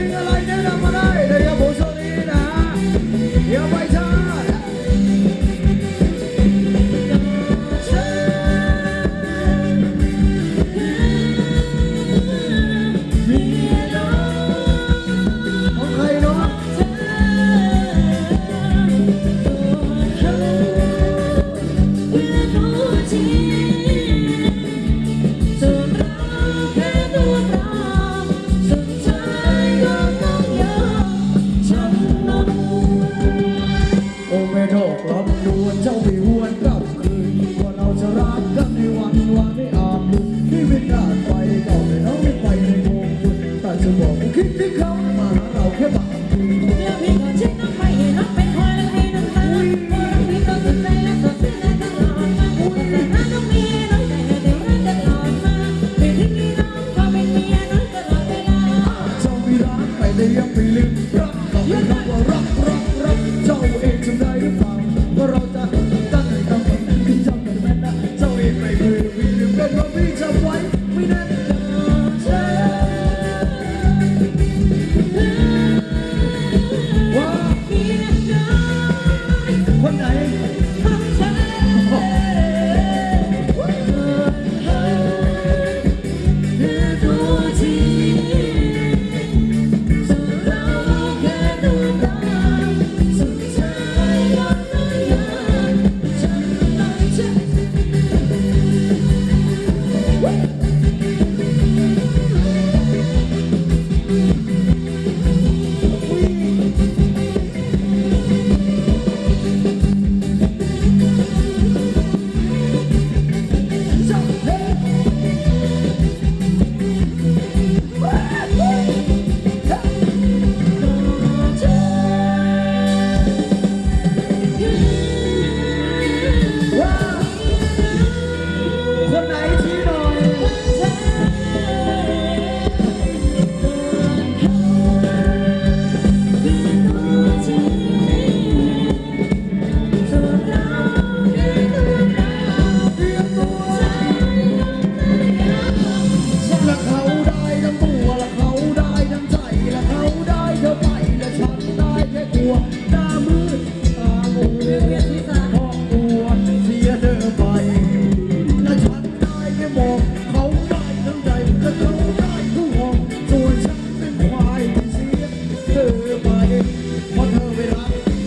đi ra lại đây là vào đây để bố sợ đi đã yêu bay xa fire, what a way.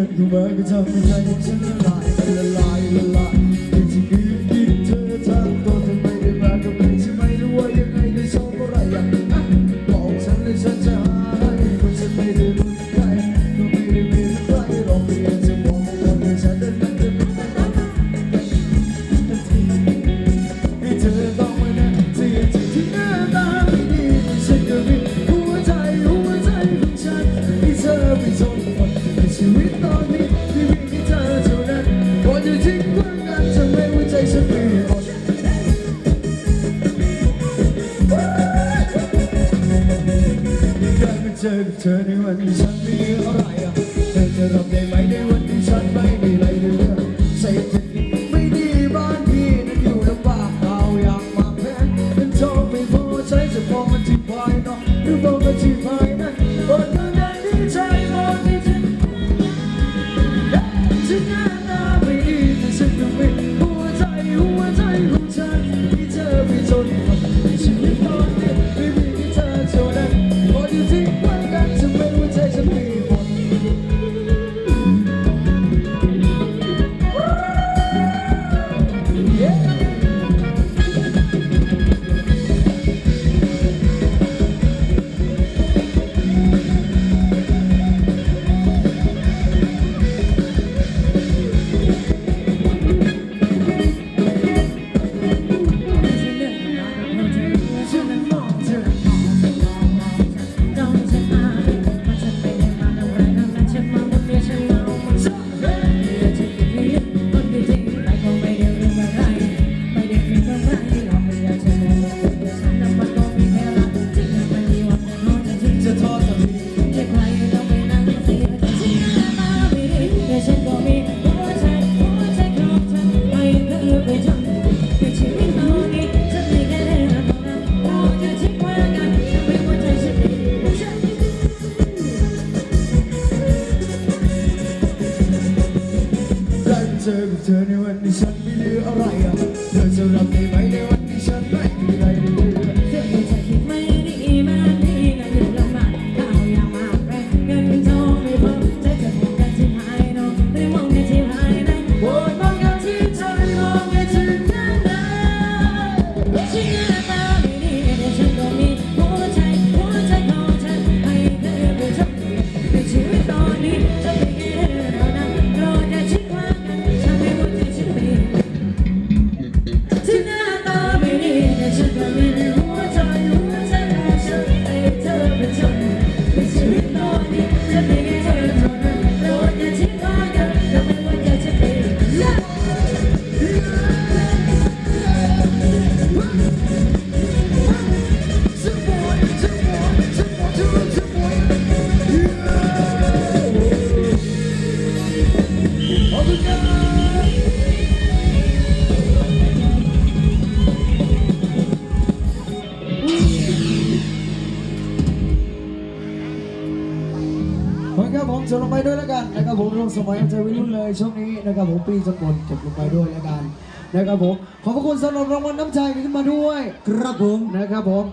Work, work, work, work, work, work, work, work, work, work, work, work, work, work, work, work, change the poverty You now. New poverty سبتني والنسان بلي الرعية لا تبلغني بيني สมัยเจวิรุ่นเลยช่วงนี้นะครับผมปีจนหมจบลงไปด้วยแล้วกันนะครับผมขอบพระคุณสำหรับรางวัลน้ำใจขึ้นมาด้วย ครับผมนะครับผม